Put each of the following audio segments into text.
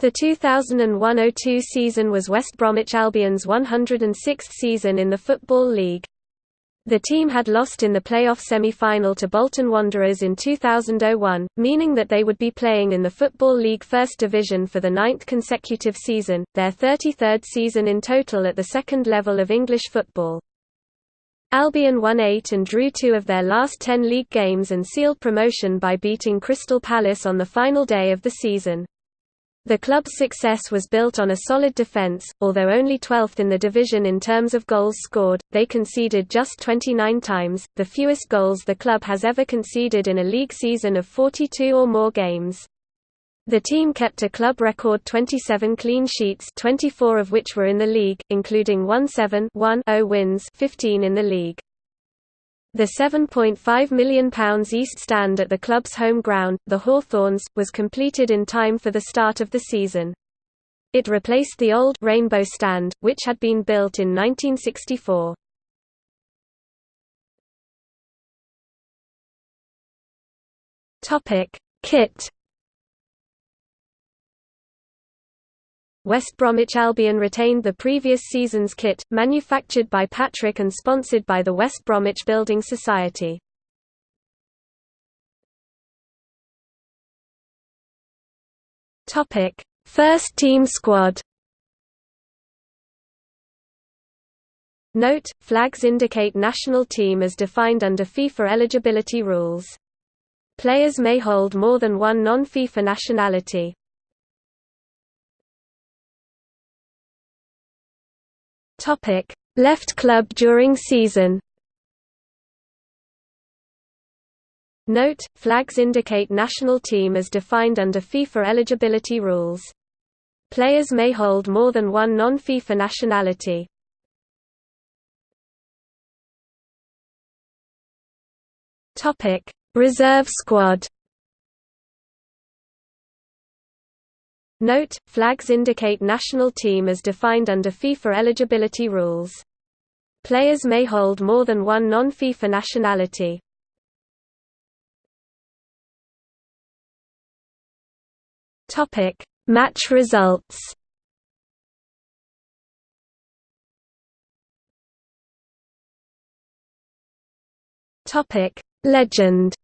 The 2001–02 season was West Bromwich Albion's 106th season in the Football League. The team had lost in the playoff semi-final to Bolton Wanderers in 2001, meaning that they would be playing in the Football League First Division for the ninth consecutive season, their 33rd season in total at the second level of English football. Albion won eight and drew two of their last ten league games and sealed promotion by beating Crystal Palace on the final day of the season. The club's success was built on a solid defence, although only 12th in the division in terms of goals scored, they conceded just 29 times, the fewest goals the club has ever conceded in a league season of 42 or more games. The team kept a club record 27 clean sheets 24 of which were in the league, including 1-7-1-0 wins 15 in the league. The £7.5 million East Stand at the club's home ground, the Hawthorns, was completed in time for the start of the season. It replaced the old Rainbow Stand, which had been built in 1964. Topic: Kit West Bromwich Albion retained the previous season's kit, manufactured by Patrick and sponsored by the West Bromwich Building Society. First team squad Note, flags indicate national team as defined under FIFA eligibility rules. Players may hold more than one non-FIFA nationality. Topic: Left club during season. Note: Flags indicate national team as defined under FIFA eligibility rules. Players may hold more than one non-FIFA nationality. Topic: Reserve squad. Note, flags indicate national team as defined under FIFA eligibility rules. Players may hold more than one non-FIFA nationality. Topic: Match results. Legend.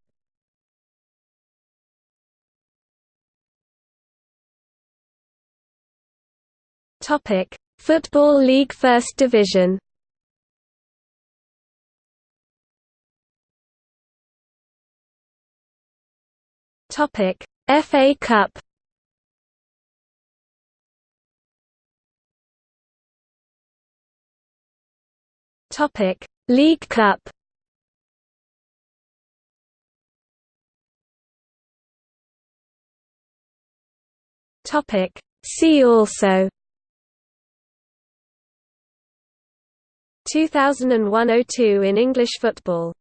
Topic: Football League First Division. Topic: FA Cup. Topic: League Cup. Topic: See also 2001–02 in English football